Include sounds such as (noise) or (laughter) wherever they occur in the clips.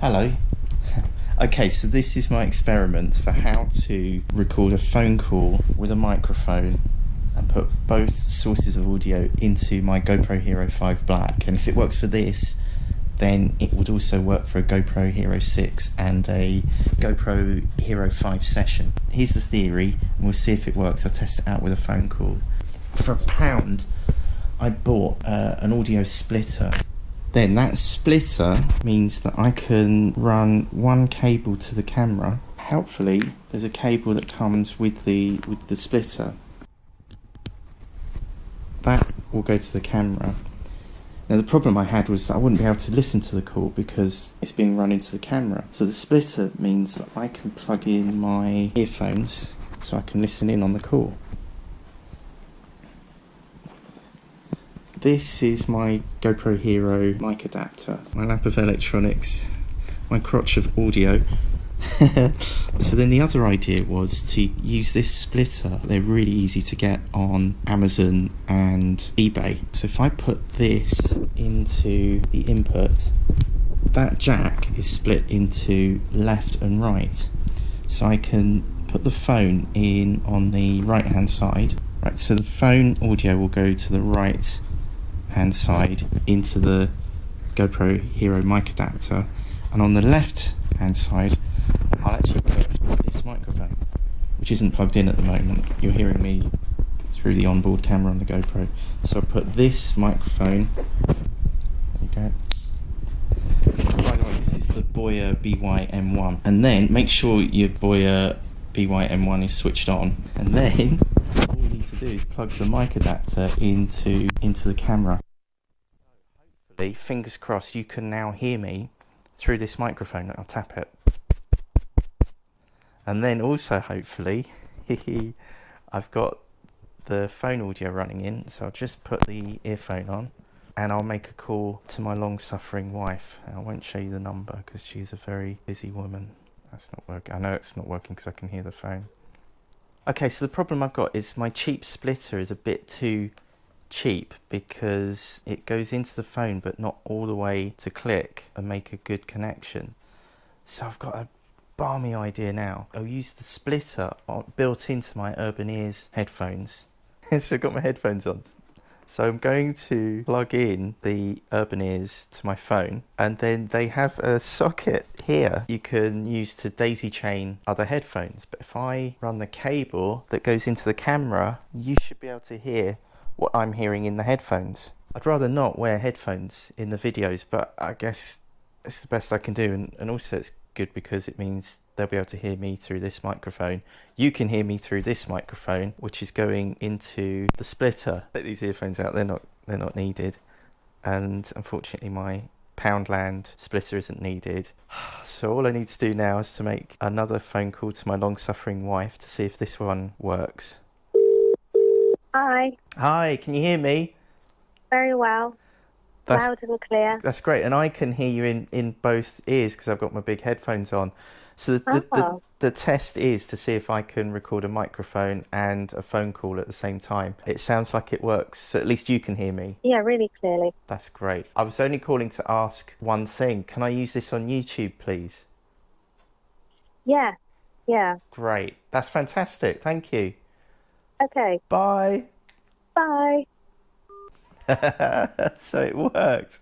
Hello. (laughs) okay, so this is my experiment for how to record a phone call with a microphone and put both sources of audio into my GoPro Hero 5 Black. And if it works for this, then it would also work for a GoPro Hero 6 and a GoPro Hero 5 session. Here's the theory, and we'll see if it works. I'll test it out with a phone call. For a pound, I bought uh, an audio splitter then that splitter means that I can run one cable to the camera. Helpfully, there's a cable that comes with the with the splitter. That will go to the camera. Now the problem I had was that I wouldn't be able to listen to the call because it's being run into the camera. So the splitter means that I can plug in my earphones so I can listen in on the call. This is my GoPro Hero mic adapter, my lap of electronics, my crotch of audio. (laughs) so then the other idea was to use this splitter. They're really easy to get on Amazon and eBay. So if I put this into the input, that jack is split into left and right. So I can put the phone in on the right hand side. Right, so the phone audio will go to the right hand side into the GoPro Hero mic adapter. And on the left hand side I'll actually put this microphone which isn't plugged in at the moment. You're hearing me through the onboard camera on the GoPro. So I put this microphone there you go. By the way this is the Boya BY-M1 and then make sure your Boya BY-M1 is switched on. And then all you need to do is plug the mic adapter into into the camera fingers crossed, you can now hear me through this microphone. I'll tap it. And then also, hopefully, (laughs) I've got the phone audio running in, so I'll just put the earphone on and I'll make a call to my long-suffering wife. I won't show you the number because she's a very busy woman. That's not working. I know it's not working because I can hear the phone. Okay, so the problem I've got is my cheap splitter is a bit too cheap because it goes into the phone but not all the way to click and make a good connection. So I've got a balmy idea now. I'll use the splitter built into my Urban Ears headphones. (laughs) so I've got my headphones on. So I'm going to plug in the Urban Ears to my phone and then they have a socket here you can use to daisy chain other headphones. But if I run the cable that goes into the camera, you should be able to hear what I'm hearing in the headphones. I'd rather not wear headphones in the videos, but I guess it's the best I can do. And, and also it's good because it means they'll be able to hear me through this microphone. You can hear me through this microphone, which is going into the splitter. Take these earphones out, they're not, they're not needed. And unfortunately my Poundland splitter isn't needed. (sighs) So all I need to do now is to make another phone call to my long-suffering wife to see if this one works. Hi. Hi, can you hear me? Very well. That's, Loud and clear. That's great. And I can hear you in, in both ears because I've got my big headphones on. So the, oh. the, the, oh. the, test is to see if I can record a microphone and a phone call at the same time. It sounds like it works. So at least you can hear me. Yeah, really clearly. That's great. I was only calling to ask one thing. Can I use this on YouTube, please? Yeah. Yeah. Great. That's fantastic. Thank you. Okay. Bye. Bye. (laughs) so it worked.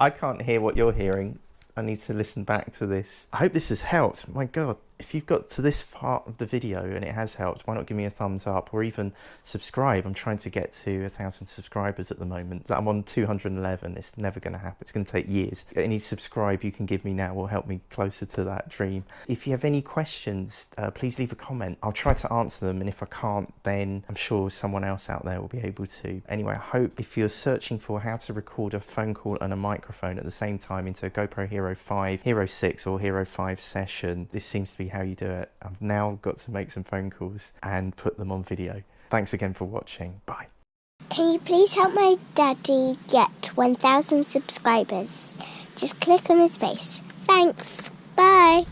I can't hear what you're hearing. I need to listen back to this. I hope this has helped. My God, if you've got to this part of the video and it has helped, why not give me a thumbs up or even subscribe? I'm trying to get to a thousand subscribers at the moment. I'm on 211. It's never going to happen. It's going to take years. Any subscribe you can give me now will help me closer to that dream. If you have any questions, uh, please leave a comment. I'll try to answer them. And if I can't, then I'm sure someone else out there will be able to. Anyway, I hope if you're searching for how to record a phone call and a microphone at the same time into a GoPro Hero 5, Hero 6 or Hero 5 session, this seems to be how you do it. I've now got to make some phone calls and put them on video. Thanks again for watching. Bye. Can you please help my daddy get 1,000 subscribers? Just click on his face. Thanks. Bye.